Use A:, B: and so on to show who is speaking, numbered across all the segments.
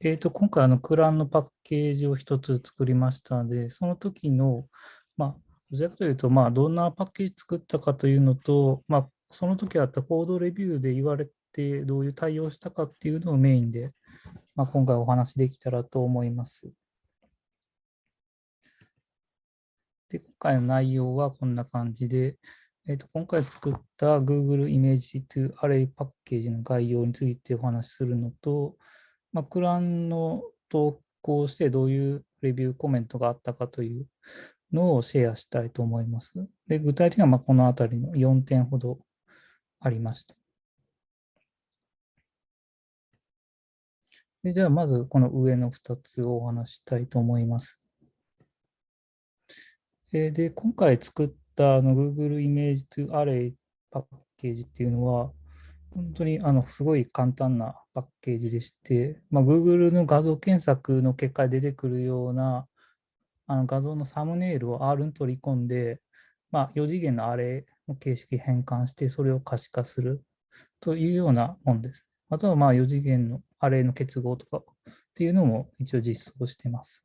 A: えーと、今回あの、クランのパッケージを一つ作りましたので、その時の、まあ、どちらかというと、まあ、どんなパッケージ作ったかというのと、まあ、その時あったコードレビューで言われて、どういう対応したかっていうのをメインで、まあ、今回お話できたらと思います。で、今回の内容はこんな感じで、えー、と今回作った Google Image to Array パッケージの概要についてお話しするのと、まあ、クランの投稿してどういうレビューコメントがあったかというのをシェアしたいと思います。で具体的にはまこのあたりの4点ほどありました。でじゃあまずこの上の2つをお話したいと思います。で今回作ったあの Google Image to Array パッケージっていうのは本当にあのすごい簡単なパッケージでして、まあ、Google の画像検索の結果で出てくるようなあの画像のサムネイルを R に取り込んで、まあ、4次元のアレの形式変換して、それを可視化するというようなものです。あとはまあ4次元のアレの結合とかっていうのも一応実装してます。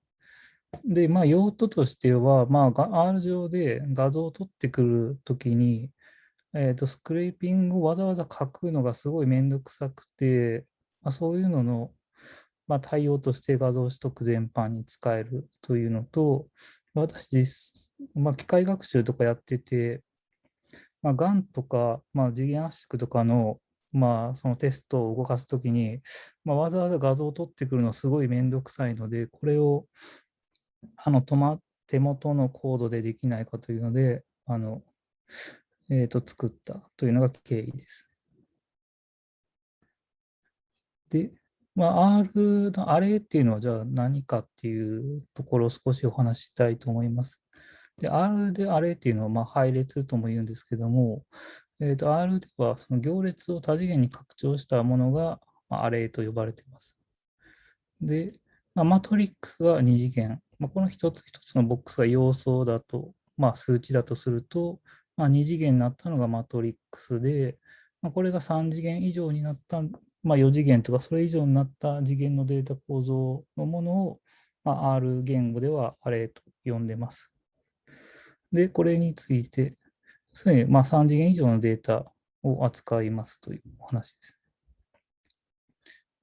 A: で、まあ、用途としては、まあ、R 上で画像を取ってくるときに、えーと、スクレーピングをわざわざ書くのがすごいめんどくさくて、まあ、そういうのの、まあ、対応として画像取得全般に使えるというのと、私、まあ、機械学習とかやってて、まあ、GAN とか、まあ、次元圧縮とかの、まあ、そのテストを動かすときに、まあ、わざわざ画像を取ってくるのすごいめんどくさいので、これをあの手元のコードでできないかというので、あのえーと、作ったというのが経緯です。で、まあ、R のアレっていうのはじゃあ何かっていうところを少しお話ししたいと思います。で、R でアレっていうのはまあ配列とも言うんですけども、えーと、R ではその行列を多次元に拡張したものが、アレと呼ばれています。で、まあ、マトリックスが2次元。まあ、この一つ一つのボックスが要素だと、まあ、数値だとすると、まあ、2次元になったのがマトリックスで、まあ、これが3次元以上になった、まあ、4次元とかそれ以上になった次元のデータ構造のものを、まあ、R 言語ではアレと呼んでます。で、これについて、すでにまあ3次元以上のデータを扱いますというお話です。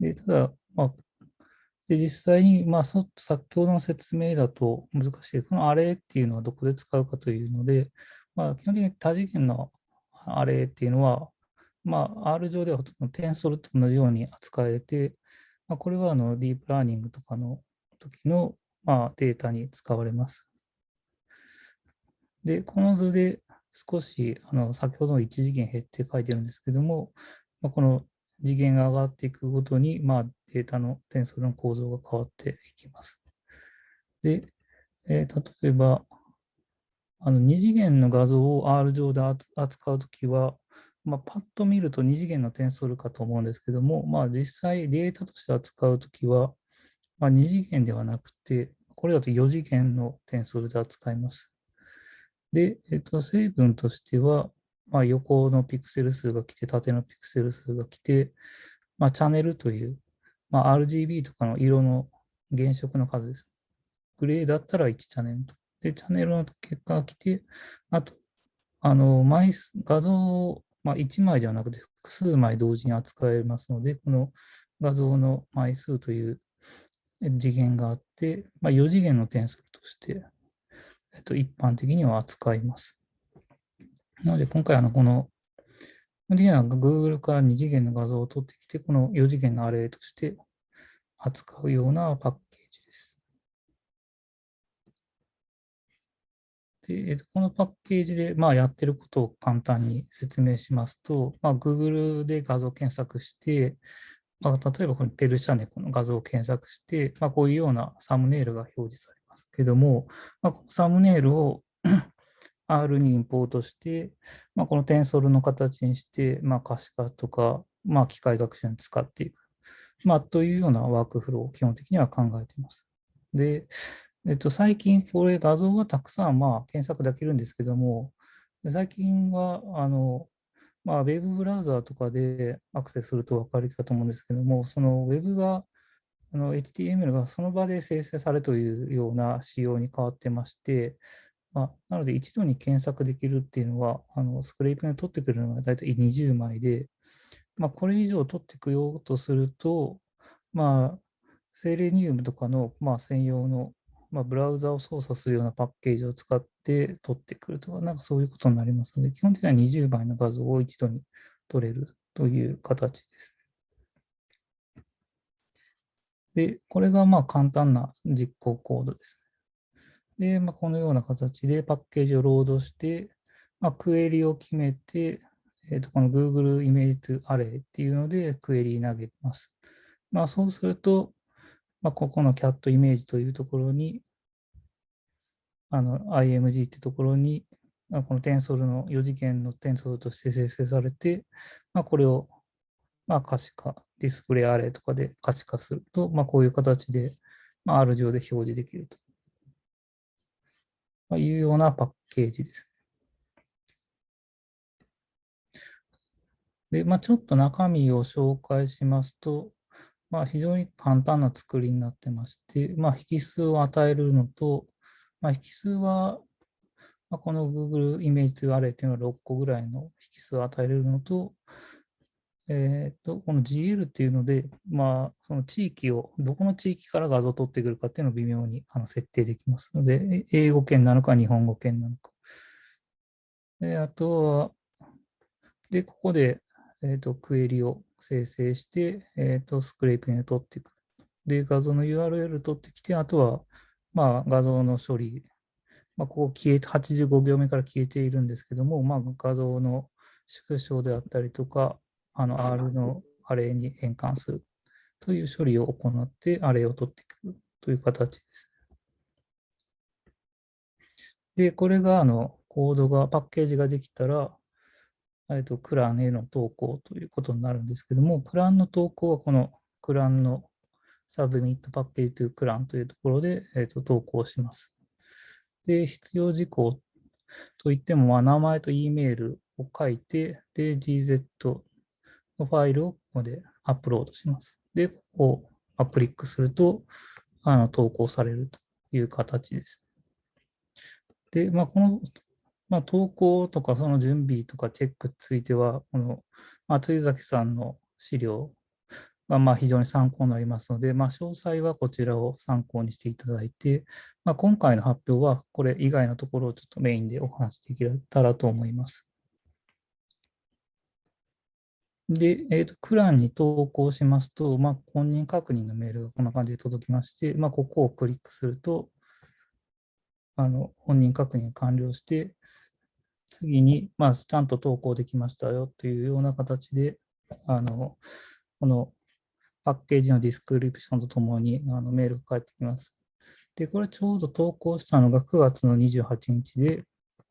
A: でただ、まあ、で実際に、まあ、先ほどの説明だと難しい。このアレっていうのはどこで使うかというので、まあ、基本的に多次元のアレイっていうのは、まあ、R 上ではほとんどテンソルと同じように扱えて、まあ、これはあのディープラーニングとかの時の、まあ、データに使われます。で、この図で少しあの先ほどの1次元減って書いてるんですけども、まあ、この次元が上がっていくごとに、まあ、データのテンソルの構造が変わっていきます。で、えー、例えば、あの2次元の画像を R 上で扱うときは、まあ、パッと見ると2次元のテンソルかと思うんですけども、まあ、実際データとして扱うときは、まあ、2次元ではなくて、これだと4次元のテンソルで扱います。で、えっと、成分としては、まあ、横のピクセル数が来て、縦のピクセル数が来て、まあ、チャンネルという、まあ、RGB とかの色の原色の数です。グレーだったら1チャンネルと。で、チャンネルの結果が来て、あと、あの、枚数、画像を、まあ、1枚ではなくて複数枚同時に扱えますので、この画像の枚数という次元があって、まあ、4次元の点数として、えっと、一般的には扱います。なので、今回、あの、この、基本的には Google から2次元の画像を取ってきて、この4次元のアレイとして扱うようなパッケージです。でこのパッケージで、まあ、やってることを簡単に説明しますと、まあ、Google で画像検索して、まあ、例えばこのペルシャネコの画像を検索して、まあ、こういうようなサムネイルが表示されますけども、まあ、このサムネイルを R にインポートして、まあ、このテンソルの形にして、まあ、可視化とか、まあ、機械学習に使っていく、まあ、というようなワークフローを基本的には考えています。で、えっと、最近、これ画像はたくさん、まあ、検索できるんですけども、最近は、あの、まあ、ウェブブラウザーとかでアクセスすると分かるかと思うんですけども、そのウェブがあの HTML がその場で生成されというような仕様に変わってまして、まあ、なので一度に検索できるっていうのは、あのスクレープに取ってくるのが大体20枚で、まあ、これ以上取ってくようとすると、まあ、セレニウムとかの、まあ、専用の、まあ、ブラウザを操作するようなパッケージを使って取ってくるとか、なんかそういうことになりますので、基本的には20枚の画像を一度に取れるという形です。で、これがまあ簡単な実行コードですね。で、まあ、このような形でパッケージをロードして、まあ、クエリを決めて、えー、とこの Google Image Array っていうのでクエリ投げます。まあ、そうすると、まあ、ここの Cat イメージというところに、あの IMG ってところに、このテンソルの4次元のテンソルとして生成されて、まあ、これをまあ可視化、ディスプレイアレイとかで可視化すると、まあ、こういう形で、まあ、R 上で表示できると、まあ、いうようなパッケージです。で、まあ、ちょっと中身を紹介しますと、まあ、非常に簡単な作りになってまして、まあ、引数を与えるのと、まあ、引数は、まあ、この Google イメージというアレイというのは6個ぐらいの引数を与えれるのと、えっ、と、この GL っていうので、まあ、その地域を、どこの地域から画像を取ってくるかっていうのを微妙にあの設定できますので、英語圏なのか日本語圏なのか。であとは、で、ここで、えっ、と、クエリを生成して、えっ、と、スクレープに取ってくる。で、画像の URL 取ってきて、あとは、まあ、画像の処理。まあ、ここ消えて、85行目から消えているんですけども、まあ、画像の縮小であったりとか、あの R のアレに変換するという処理を行ってアレを取っていくという形です。で、これがあのコードが、パッケージができたら、えっと、クランへの投稿ということになるんですけども、クランの投稿はこのクランのサブミットパッケージというクランというところで、えっと、投稿します。で、必要事項といっても、まあ、名前と E メールを書いて、で、gz のファイルをここでアップロードします。で、ここをアクリックすると、あの投稿されるという形です。で、まあ、この、まあ、投稿とかその準備とかチェックについては、この松井崎さんの資料がまあ非常に参考になりますので、まあ、詳細はこちらを参考にしていただいて、まあ、今回の発表はこれ以外のところをちょっとメインでお話しできたらと思います。で、えーと、クランに投稿しますと、まあ、本人確認のメールがこんな感じで届きまして、まあ、ここをクリックすると、あの本人確認完了して、次に、まあ、ちゃんと投稿できましたよというような形で、あのこのパッケージの description とともにあのメールが返ってきます。で、これちょうど投稿したのが9月の28日で、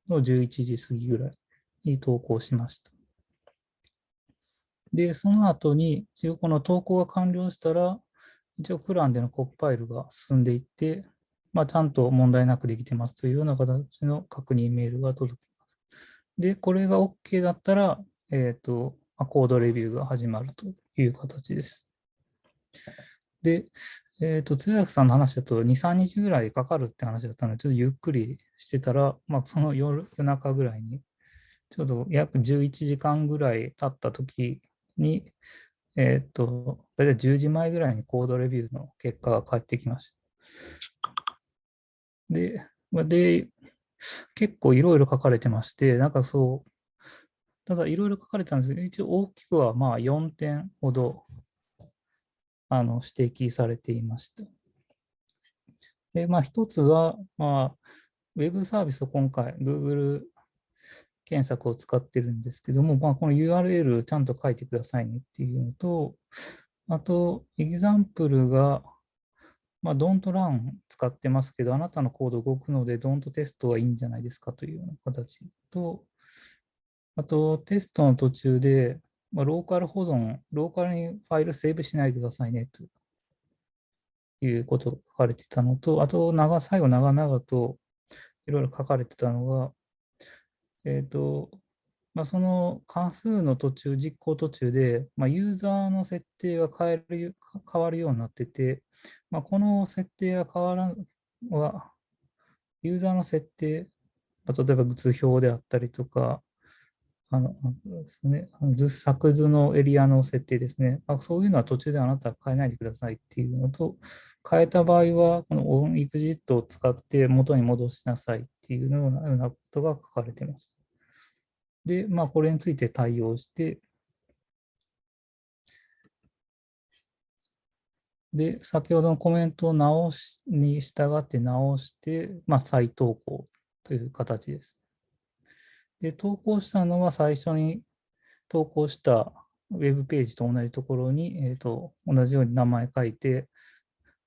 A: の11時過ぎぐらいに投稿しました。で、その後に、一応この投稿が完了したら、一応 CRANでのコンパイルが進んでいって、まあ、ちゃんと問題なくできてますというような形の確認メールが届きます。で、これが OK だったら、えっ、ー、と、コードレビューが始まるという形です。で、えっ、ー、と、通訳さんの話だと2、3日ぐらいかかるって話だったので、ちょっとゆっくりしてたら、まあ、その夜夜中ぐらいに、ちょうど約11時間ぐらい経った時に、えっ、ー、と、大体10時前ぐらいにコードレビューの結果が返ってきました。で、で、結構いろいろ書かれてまして、なんかそう、ただいろいろ書かれたんですけど、一応大きくはまあ4点ほどあの指摘されていました。で、まあ一つは、まあ、ウェブサービスを今回 Google 検索を使ってるんですけども、まあ、この URL ちゃんと書いてくださいねっていうのと、あと、エグザンプルが、まあ、don't run 使ってますけど、あなたのコード動くので don't テストはいいんじゃないですかというような形と、あと、テストの途中で、まあ、ローカル保存、ローカルにファイルセーブしないでくださいねということが書かれてたのと、あと長、最後長々といろいろ書かれてたのが、えっ、ー、と、まあ、その関数の途中、実行途中で、まあ、ユーザーの設定が変える変わるようになってて、まあ、この設定が変わらんは、ユーザーの設定、例えば図表であったりとか、あのですね、図作図のエリアの設定ですねあ。そういうのは途中であなたは変えないでくださいっていうのと、変えた場合は、このオンエグジットを使って元に戻しなさいっていうようなようなことが書かれています。で、まあ、これについて対応して、で、先ほどのコメントを直しに従って直して、まあ、再投稿という形です。で、投稿したのは最初に投稿したウェブページと同じところに、えーと、同じように名前書いて、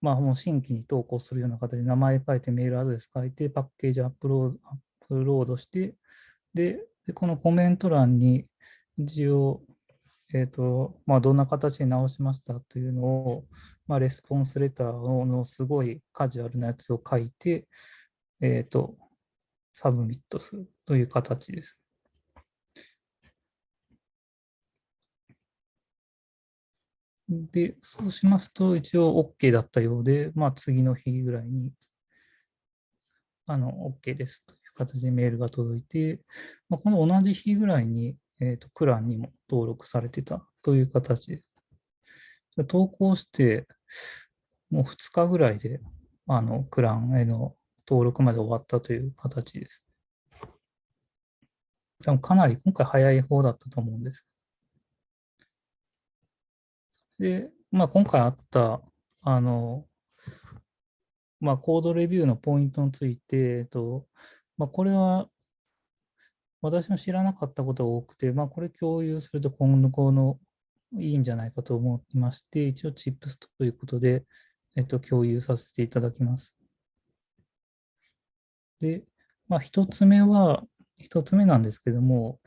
A: まあ、もう新規に投稿するような形で名前書いて、メールアドレス書いて、パッケージアップロードアップロードして、で、でこのコメント欄に一応、えーとまあ、どんな形で直しましたというのを、まあ、 response letter のすごいカジュアルなやつを書いて、えーと submit するという形です。で、そうしますと、一応 OK だったようで、まあ、次の日ぐらいに、あの、OK ですという形でメールが届いて、まあ、この同じ日ぐらいに、えーと、クランにも登録されてたという形です。投稿して、もう2日ぐらいで、あの、クランへの登録まで終わったという形です。多分かなり今回早い方だったと思うんです。で、まあ、今回あった、あの、まあ、コードレビューのポイントについて、えっと、まあ、これは私も知らなかったことが多くて、まあ、これ共有すると今後のいいんじゃないかと思いまして、一応チップスということで、えっと、共有させていただきます。で、まあ、一つ目は、一つ目なんですけども、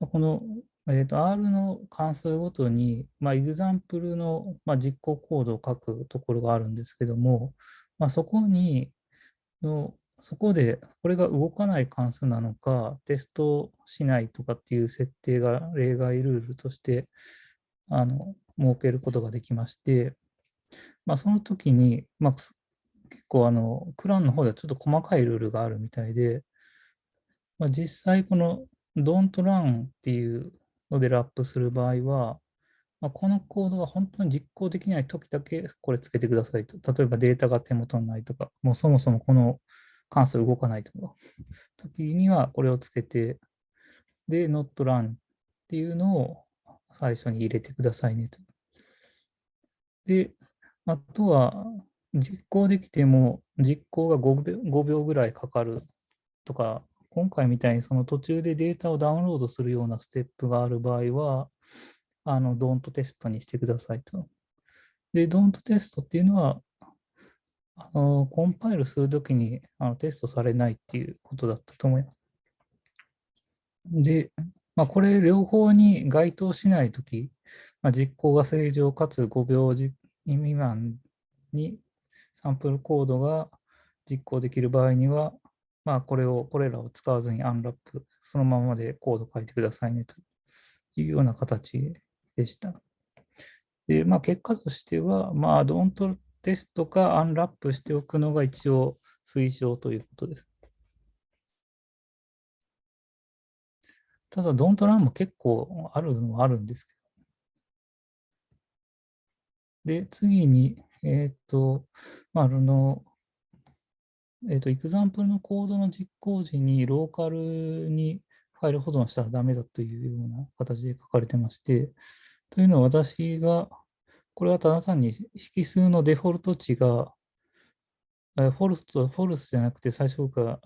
A: この、えーと、R の関数ごとに、まあ、エグザンプルの、まあ、実行コードを書くところがあるんですけども、まあ、そこにの、そこでこれが動かない関数なのか、テストしないとかっていう設定が例外ルールとしてあの設けることができまして、まあ、その時に、まあ、結構あの、クランの方ではちょっと細かいルールがあるみたいで、まあ、実際この don't run っていうのでラップする場合は、まあ、このコードが本当に実行できない時だけこれつけてくださいと。例えばデータが手元にないとか、もうそもそもこの関数動かないとか、時にはこれをつけて、で、not run っていうのを最初に入れてくださいねと。で、あとは、実行できても実行が 5, 秒5秒ぐらいかかるとか、今回みたいにその途中でデータをダウンロードするようなステップがある場合は、あの、ドントテストにしてくださいと。で、ドントテストっていうのは、あのコンパイルするときにあのテストされないっていうことだったと思います。で、まあ、これ両方に該当しないとき、まあ、実行が正常かつ5秒未満にサンプルコードが実行できる場合には、まあ、これを、これらを使わずにアンラップ、そのままでコード書いてくださいねというような形でした。で、まあ、結果としては、まあ、ドントテストかアンラップしておくのが一応推奨ということです。ただ、ドントランも結構あるのはあるんですけど。で、次に、えっ、ー、と、まあ、あの、えっ、ー、と、エクザンプルのコードの実行時にローカルにファイル保存したらダメだというような形で書かれてまして、というのは私が、これはただ単に引数のデフォルト値が、フォルスとフォルスじゃなくて最初から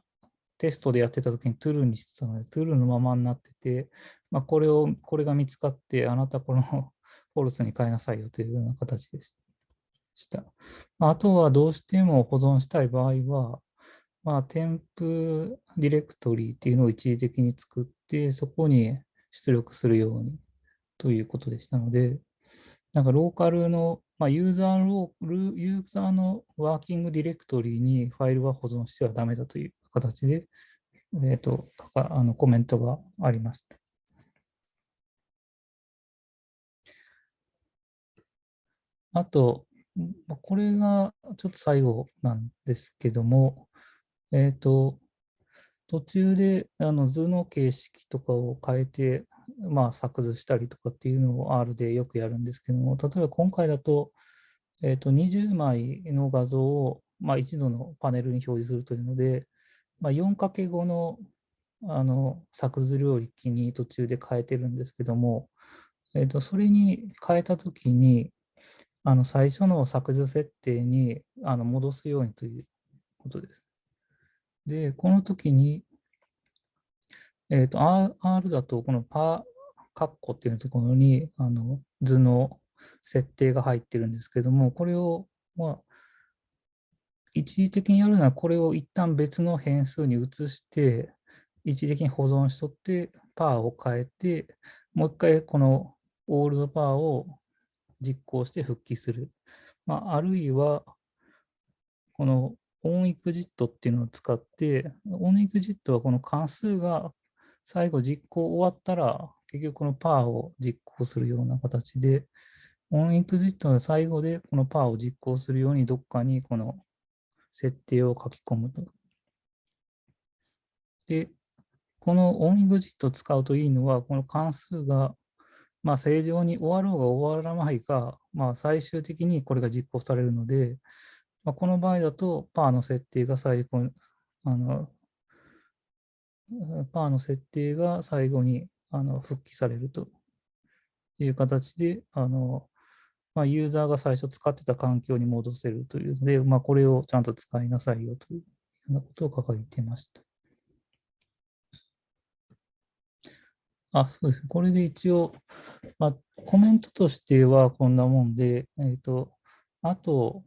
A: テストでやってた時にトゥルーにしてたので、トゥルーのままになってて、まあ、これを、これが見つかって、あなたこのフォルスに変えなさいよというような形でした。した。あとはどうしても保存したい場合は、まあ、添付ディレクトリーっていうのを一時的に作って、そこに出力するようにということでしたので、なんかローカルの、まあ、ユーザーローユーザーのワーキングディレクトリーにファイルは保存してはダメだという形で、えーと、とあのコメントがありました。あと、これがちょっと最後なんですけども、えっ、ー、と、途中であの図の形式とかを変えて、まあ、作図したりとかっていうのを R でよくやるんですけども、例えば今回だと、えー、と20枚の画像を、まあ、一度のパネルに表示するというので、まあ、4×5 のあの作図領域に途中で変えてるんですけども、えー、とそれに変えたときに、あの最初の作図設定にあの戻すようにということです。で、この時に、えっ、ー、と、R だと、このパーカッコっていうところに、あの、図の設定が入ってるんですけども、これを、まあ、一時的にやるなら、これを一旦別の変数に移して、一時的に保存しとって、パーを変えて、もう一回このオールドパーを実行して復帰する。まあ、あるいは、このオンエグジットっていうのを使って、オンエグジットはこの関数が最後実行終わったら、結局このパーを実行するような形で、オンエグジットの最後でこのパーを実行するようにどっかにこの設定を書き込むと。で、このオンエグジットを使うといいのは、この関数がまあ正常に終わろうが終わらないか、まあ最終的にこれが実行されるので、まあ、この場合だと、パーの設定が最後あの、パーの設定が最後にあの復帰されるという形で、あのまあ、ユーザーが最初使ってた環境に戻せるというので、まあ、これをちゃんと使いなさいよというようなことを書いていました。あ、そうです。これで一応、まあ、コメントとしてはこんなもんで、えっ、ー、と、あと、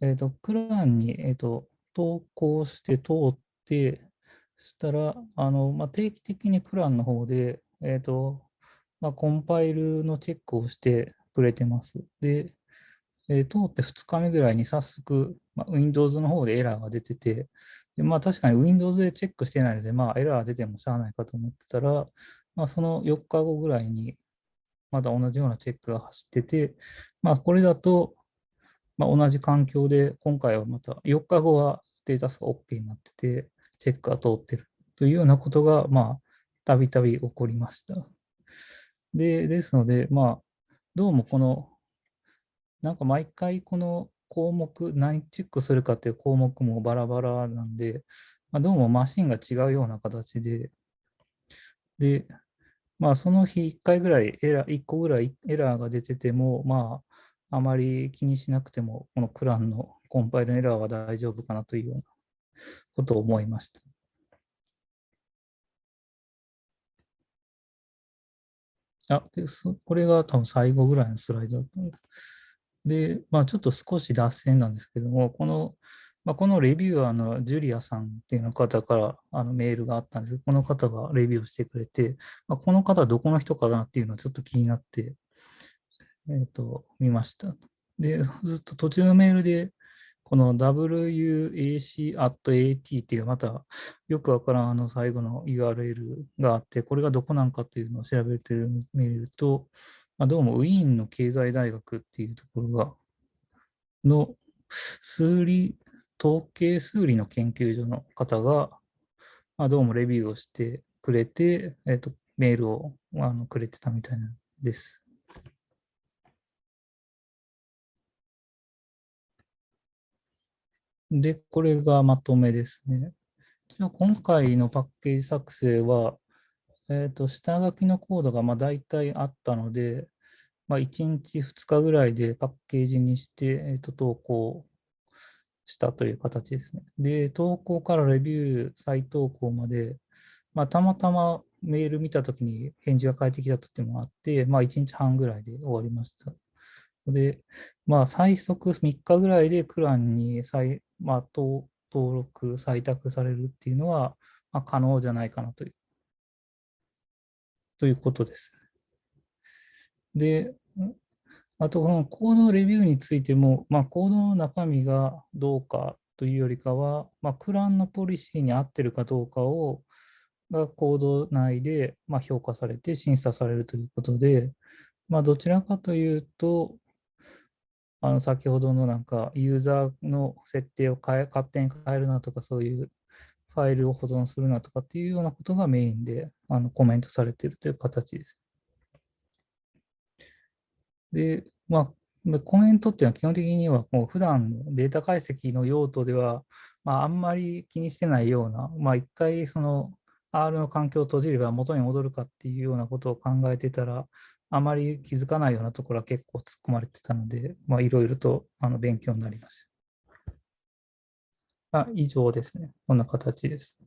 A: えっ、ー、と、クランに、えっ、ー、と、投稿して通って、したら、あの、まあ、定期的にクランの方で、えっ、と、まあ、コンパイルのチェックをしてくれてます。で、え通って2日目ぐらいに早速、まあ、Windows の方でエラーが出てて、でまあ、確かに Windows でチェックしてないので、まあ、エラー出てもしゃあないかと思ってたら、まあ、その4日後ぐらいに、まだ同じようなチェックが走ってて、まあ、これだと、まあ、同じ環境で、今回はまた4日後はステータスが OK になってて、チェックが通ってるというようなことが、まあ、たびたび起こりました。で、ですので、まあ、どうもこの、なんか毎回この項目、何チェックするかっていう項目もバラバラなんで、まあ、どうもマシンが違うような形で、で、まあ、その日1回ぐらいエラー、1個ぐらいエラーが出てても、まあ、あまり気にしなくても、このクランのコンパイルエラーは大丈夫かなというようなことを思いました。あ、でこれが多分最後ぐらいのスライドだったで、まあ、ちょっと少し脱線なんですけども、この、まあ、このレビューアーのジュリアさんっていうの方からあのメールがあったんですこの方がレビューをしてくれて、まあ、この方はどこの人かなっていうのはちょっと気になって、えっ、ー、と、見ました。で、ずっと途中のメールで、この wac.at っていうまたよくわからんあの最後の URL があって、これがどこなんかっていうのを調べてみると、まあ、どうもウィーンの経済大学っていうところが、の数理、統計数理の研究所の方が、まあ、どうもレビューをしてくれて、え、ー、と、メールをあのくれてたみたいです。で、これがまとめですね。じゃ今回のパッケージ作成は、えっ、ー、と、下書きのコードがまあ大体あったので、まあ、1日2日ぐらいでパッケージにして、えー、と投稿したという形ですね。で、投稿からレビュー、再投稿まで、まあ、たまたまメール見たときに返事が返ってきたときもあって、まあ、1日半ぐらいで終わりました。で、まあ、最速3日ぐらいでクランに再、まあ、登録、採択されるっていうのは、まあ、可能じゃないかなという、ということです。で、あと、このコードレビューについても、まあ、コードの中身がどうかというよりかは、まあ、クランのポリシーに合ってるかどうかを、がコード内で、まあ、評価されて審査されるということで、まあ、どちらかというと、あの先ほどのなんかユーザーの設定を変え勝手に変えるなとかそういうファイルを保存するなとかっていうようなことがメインであのコメントされているという形です。で、まあ、コメントっていうのは基本的にはもう普段のデータ解析の用途では、まあ、あんまり気にしてないような、まあ、一回その R の環境を閉じれば元に戻るかっていうようなことを考えてたら、あまり気づかないようなところは結構突っ込まれてたので、まあ、いろいろとあの勉強になりました。あ以上ですね。こんな形です。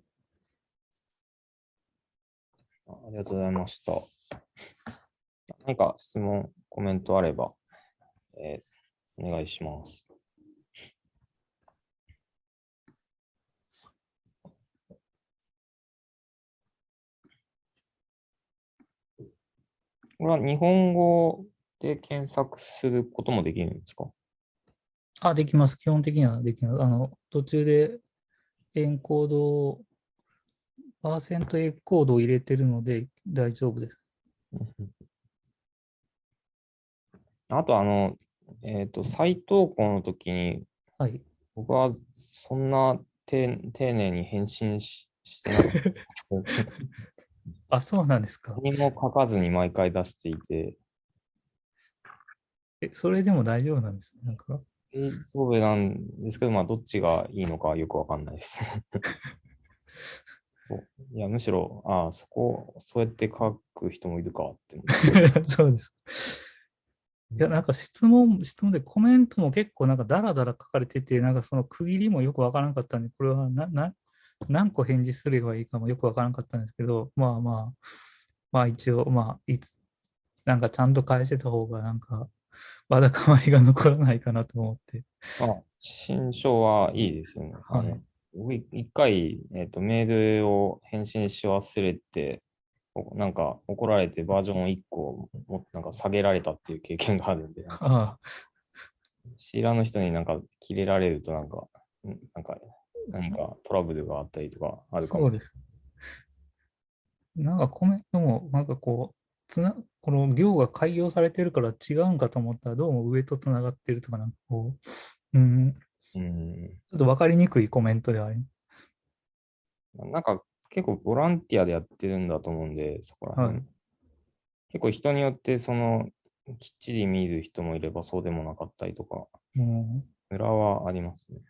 B: ありがとうございました。何か質問、コメントあれば、えー、お願いします。これは日本語で検索することもできるんですか？
A: あ、できます。基本的にはできます。あの、途中でエンコードパーセントエコードを入れてるので大丈夫です。
B: あと、あの、えっ、ー、と、再投稿の時に、
A: はい、
B: 僕はそんな丁寧に返信ししてなかった。
A: あ、そうなんですか。
B: 何も書かずに毎回出していて。
A: え、それでも大丈夫なんですなんか？
B: えそうなんですけど、まあ、どっちがいいのかよくわかんないです いや、むしろ、ああ、そこ、そうやって書く人もいるかって。
A: そうです。いや、なんか質問、質問でコメントも結構なんかダラダラ書かれてて、なんかその区切りもよくわからなかったんで、これはな、な、何個返事すればいいかもよくわからなかったんですけど、まあまあ、まあ一応、まあ、いつ、なんかちゃんと返してた方が、なんか、わだかまりが残らないかなと思って。
B: あ、新書はいいですよね。はい。一回、えっ、ー、と、メールを返信し忘れて、なんか怒られてバージョン1個もなんか下げられたっていう経験があるんで、なんかシーラーの人になんか切れられるとなんか、なんか何かトラブルがあったりとかあるかも。そうです。
A: なんかコメントも、なんかこう、つなこの行が開業されてるから違うんかと思ったら、どうも上とつながってるとか、なんかこう、うん、うん、ちょっと分かりにくいコメントであり
B: なんか結構ボランティアでやってるんだと思うんで、そこら辺。はい、結構人によってそのきっちり見る人もいればそうでもなかったりとか、うん、裏はありますね。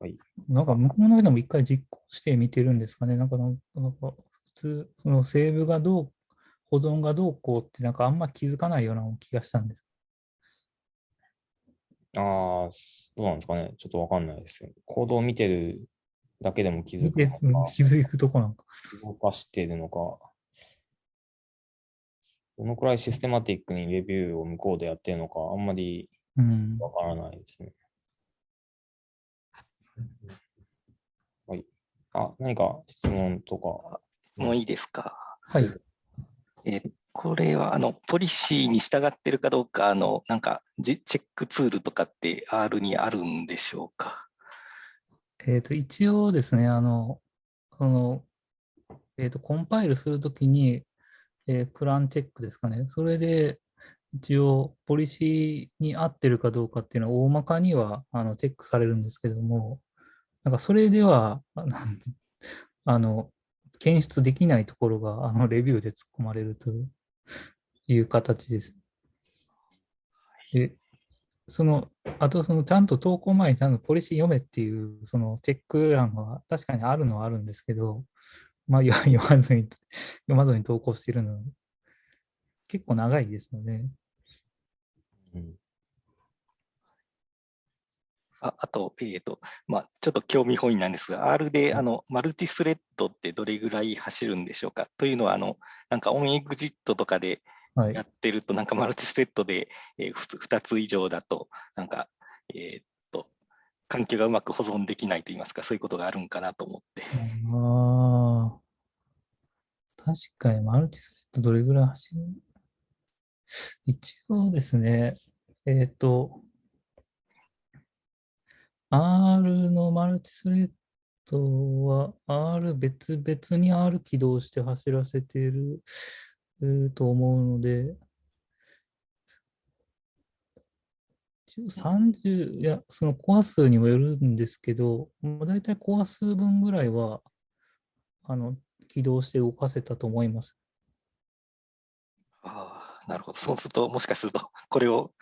A: はい。なんか向こうの人も一回実行して見てるんですかね。なんか、なんか普通、そのセーブがどう、保存がどうこうってなんかあんま気づかないような気がしたんです。
B: ああ、どうなんですかね。ちょっとわかんないですよ。コードを見てるだけでも気づく
A: のか。気づくとこなんか。
B: 動かしているのか。どのくらいシステマティックにレビューを向こうでやってるのか、あんまりわからないですね。はい。あ、何か質問とか。
C: 質問いいですか？
A: はい。
C: えー、これは、あの、ポリシーに従ってるかどうか、あの、なんか、チェックツールとかって R にあるんでしょうか？
A: えっ、ー、と、一応ですね、あの、その、えっ、ー、と、コンパイルするときに、えー、クランチェックですかね。それで、一応、ポリシーに合ってるかどうかっていうのは、大まかにはあのチェックされるんですけども、なんかそれでは、あの、検出できないところが、あの、レビューで突っ込まれるという形です。で、その、あと、その、ちゃんと投稿前にちゃんとポリシー読めっていう、その、チェック欄は確かにあるのはあるんですけど、まあ、読まずに、読まずに投稿しているの結構長いですので、
C: ああと、えっ、ー、と、まあ、ちょっと興味本位なんですが、R で、あの、マルチスレッドってどれぐらい走るんでしょうか？というのは、あの、なんかオンエグジットとかでやってると、はい、なんかマルチスレッドで、えー、2つ以上だと、なんか、えっ、と、環境がうまく保存できないといいますか、そういうことがあるんかなと思って。
A: ああ。確かに、マルチスレッドどれぐらい走る？一応ですね、えっ、ー、と、R のマルチスレッドは R 別々に R 起動して走らせていると思うので、一応30、いや、そのコア数にもよるんですけど、だいたいコア数分ぐらいは、あの、起動して動かせたと思います。
C: ああ、なるほど。そうすると、もしかすると、これを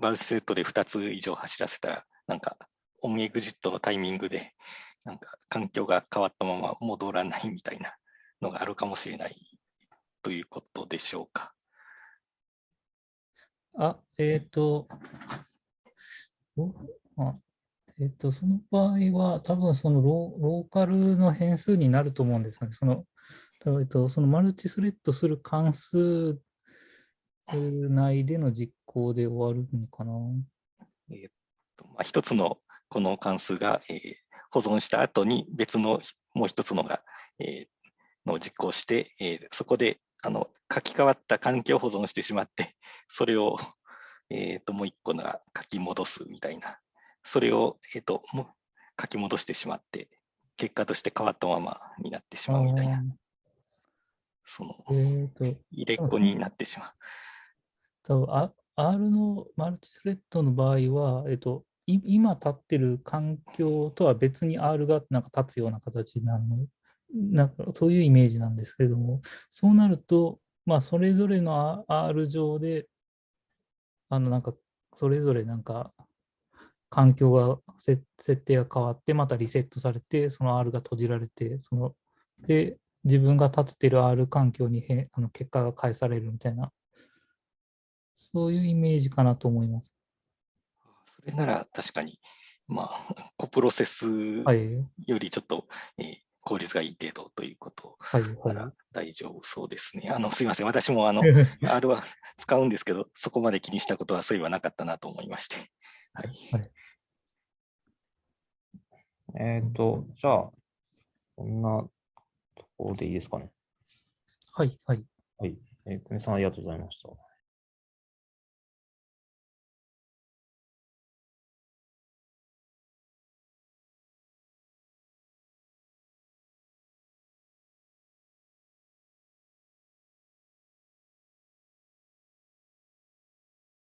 C: バルセットで2つ以上走らせたら、なんか、オンエグジットのタイミングで、なんか、環境が変わったまま戻らないみたいなのがあるかもしれないということでしょうか。
A: あ、えっ、ー、と、あえっ、と、その場合は、多分そのロローカルの変数になると思うんですね。その、えっと、そのマルチスレッドする関数内での実行で終わるのかな。
C: えっとまあ、一つのこの関数が、えー、保存した後に別のもう一つのが、えー、のを実行して、えー、そこであの書き換わった環境保存してしまって、それを、えーと、もう一個が書き戻すみたいな、それを、えーと、も書き戻してしまって、結果として変わったままになってしまうみたいな、その、入れっこになってしまう。
A: 多分 R のマルチスレッドの場合は、えっ、ー、と、今立ってる環境とは別に R がなんか立つような形になるの？なんかそういうイメージなんですけれども、そうなると、まあ、それぞれの R 上で、あの、なんか、それぞれなんか、環境が、設定が変わって、またリセットされて、その R が閉じられて、その、で、自分が立ててる R 環境にへあの結果が返されるみたいな、そういうイメージかなと思います。
C: それなら確かに、まあ、コプロセスよりちょっと、はい、えー効率がいい程度ということなら大丈夫そうですね。はいはい、あのすいません、私もあの R は使うんですけど、そこまで気にしたことはそういえばなかったなと思いまして。はい、はい、
B: えっ、ー、と、じゃあ、こんなところでいいですかね。
A: はい、はい。
B: はい。えー、久米さん、ありがとうございました。